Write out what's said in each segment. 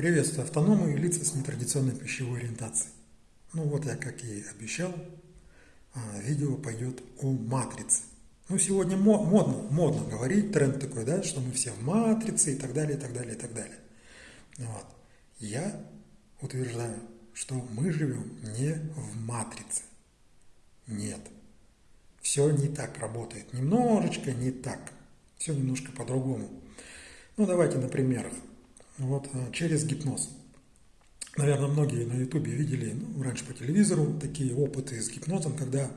Приветствую автономы и лица с нетрадиционной пищевой ориентацией. Ну вот я, как и обещал, а, видео пойдет о матрице. Ну сегодня модно, модно говорить, тренд такой, да, что мы все в матрице и так далее, и так далее, и так далее. Вот. Я утверждаю, что мы живем не в матрице. Нет. Все не так работает. Немножечко не так. Все немножко по-другому. Ну давайте на примерах вот, э, через гипноз. Наверное, многие на ютубе видели ну, раньше по телевизору такие опыты с гипнозом, когда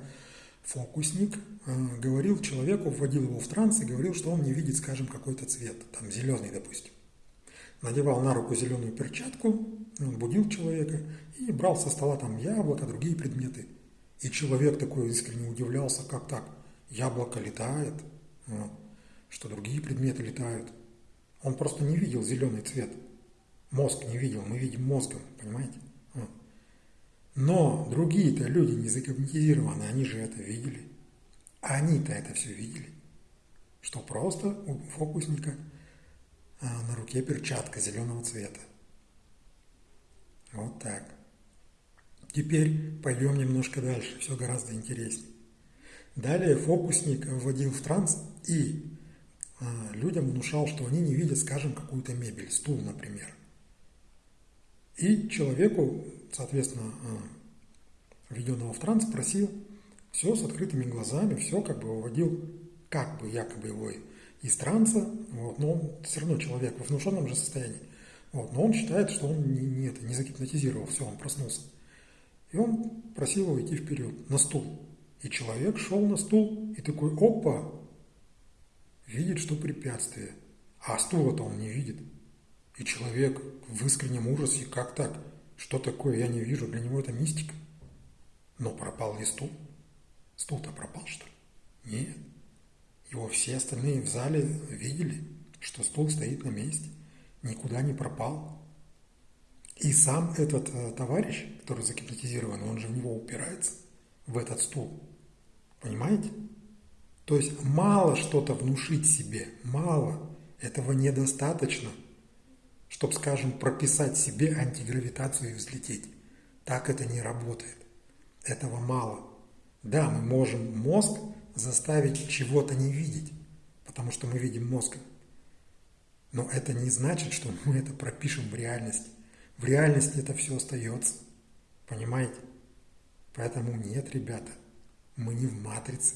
фокусник э, говорил человеку, вводил его в транс и говорил, что он не видит, скажем, какой-то цвет, там зеленый, допустим. Надевал на руку зеленую перчатку, будил человека и брал со стола там яблоко, другие предметы. И человек такой искренне удивлялся, как так, яблоко летает, вот, что другие предметы летают – он просто не видел зеленый цвет. Мозг не видел, мы видим мозгом, понимаете? Но другие-то люди не загипнотизированы, они же это видели. Они-то это все видели. Что просто у фокусника а, на руке перчатка зеленого цвета. Вот так. Теперь пойдем немножко дальше, все гораздо интереснее. Далее фокусник вводил в транс и людям внушал, что они не видят, скажем, какую-то мебель, стул, например. И человеку, соответственно, а, введенного в транс, просил все с открытыми глазами, все как бы выводил, как бы якобы его из транса, вот, но он все равно человек в внушенном же состоянии. Вот, но он считает, что он не, не, это, не загипнотизировал, все, он проснулся. И он просил его идти вперед, на стул. И человек шел на стул и такой, опа, видит, что препятствие, а стула-то он не видит. И человек в искреннем ужасе, как так? Что такое, я не вижу, для него это мистика. Но пропал ли стул? Стул-то пропал, что ли? Нет. Его все остальные в зале видели, что стул стоит на месте, никуда не пропал. И сам этот э, товарищ, который загипнотизирован, он же в него упирается, в этот стул. Понимаете? То есть мало что-то внушить себе, мало, этого недостаточно, чтобы, скажем, прописать себе антигравитацию и взлететь. Так это не работает. Этого мало. Да, мы можем мозг заставить чего-то не видеть, потому что мы видим мозгом. Но это не значит, что мы это пропишем в реальности. В реальности это все остается. Понимаете? Поэтому нет, ребята, мы не в матрице.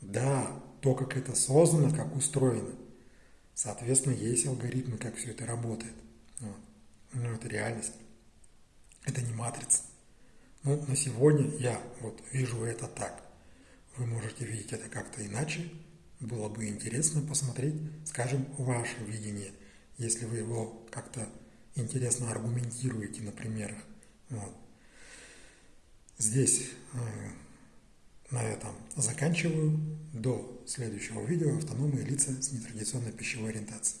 Да, то, как это создано, как устроено. Соответственно, есть алгоритмы, как все это работает. Вот. Но это реальность. Это не матрица. Ну, на сегодня я вот вижу это так. Вы можете видеть это как-то иначе. Было бы интересно посмотреть, скажем, ваше видение, если вы его как-то интересно аргументируете на примерах. Вот. Здесь э, на этом заканчиваю. До следующего видео автономные лица с нетрадиционной пищевой ориентацией.